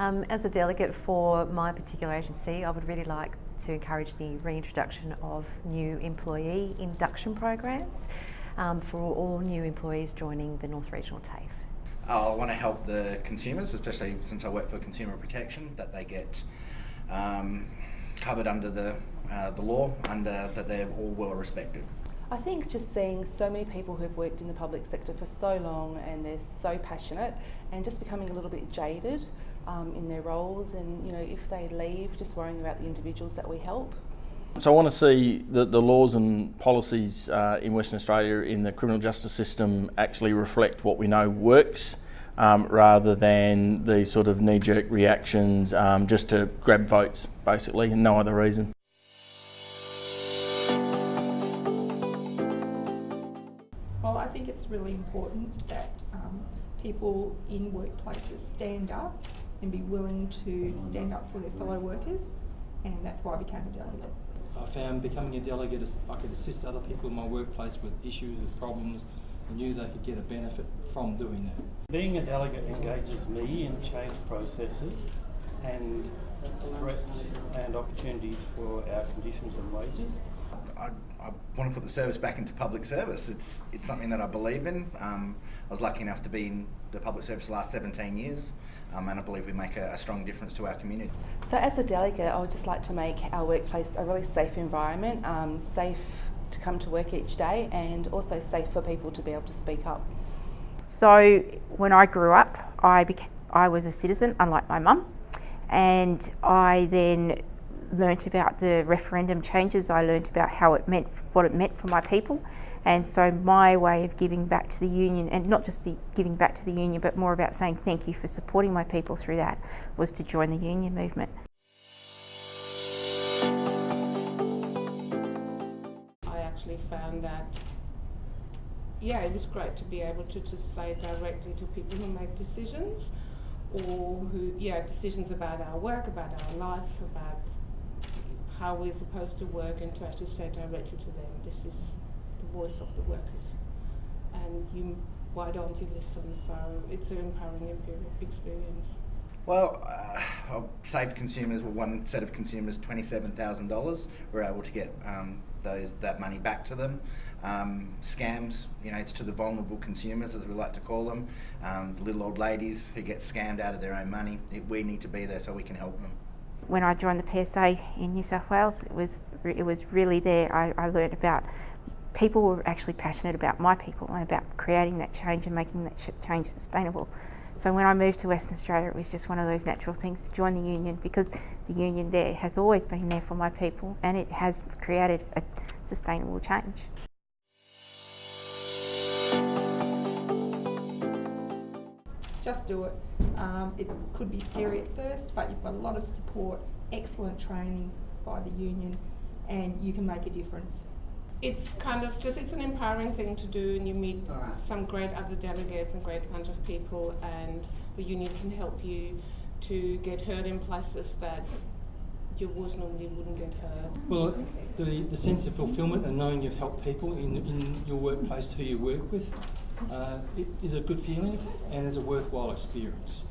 Um, as a delegate for my particular agency, I would really like to encourage the reintroduction of new employee induction programs um, for all new employees joining the North Regional TAFE. I want to help the consumers, especially since I work for Consumer Protection, that they get um, covered under the uh, the law, under that they're all well respected. I think just seeing so many people who've worked in the public sector for so long and they're so passionate and just becoming a little bit jaded um, in their roles and you know if they leave just worrying about the individuals that we help. So I want to see that the laws and policies uh, in Western Australia in the criminal justice system actually reflect what we know works um, rather than these sort of knee-jerk reactions um, just to grab votes basically and no other reason. Well, I think it's really important that um, people in workplaces stand up and be willing to stand up for their fellow workers, and that's why I became a delegate. I found becoming a delegate, I could assist other people in my workplace with issues, with problems, and knew they could get a benefit from doing that. Being a delegate engages me in change processes and threats and opportunities for our conditions and wages. I, I want to put the service back into public service. It's it's something that I believe in. Um, I was lucky enough to be in the public service the last 17 years, um, and I believe we make a, a, strong difference to our community. So, as a delegate, I would just like to make our workplace a really safe environment, um, safe to come to work each day, and also safe for people to be able to speak up. So, when I grew up, I became, I was a citizen, unlike my mum, and I then learnt about the referendum changes. I learnt about how it meant, what it meant for my people. And so my way of giving back to the union, and not just the giving back to the union, but more about saying thank you for supporting my people through that, was to join the union movement. I actually found that, yeah, it was great to be able to just say directly to people who make decisions or who, yeah, decisions about our work, about our life, about how we're supposed to work and to actually say directly to them, this is the voice of the workers. And you, why don't you listen? So it's an empowering experience. Well, uh, saved consumers, well, one set of consumers, $27,000. We're able to get um, those that money back to them. Um, scams, you know, it's to the vulnerable consumers, as we like to call them, um, the little old ladies who get scammed out of their own money. We need to be there so we can help them when I joined the PSA in New South Wales, it was it was really there. I, I learned about people who were actually passionate about my people and about creating that change and making that change sustainable. So when I moved to Western Australia, it was just one of those natural things to join the union because the union there has always been there for my people and it has created a sustainable change. Just do it. Um, it could be scary at first, but you've got a lot of support, excellent training by the union, and you can make a difference. It's kind of just, it's an empowering thing to do, and you meet right. some great other delegates and great bunch of people, and the union can help you to get heard in places that your voice normally wouldn't get heard. Well, the, the sense of fulfilment and knowing you've helped people in, in your workplace who you work with uh, it is a good feeling and is a worthwhile experience.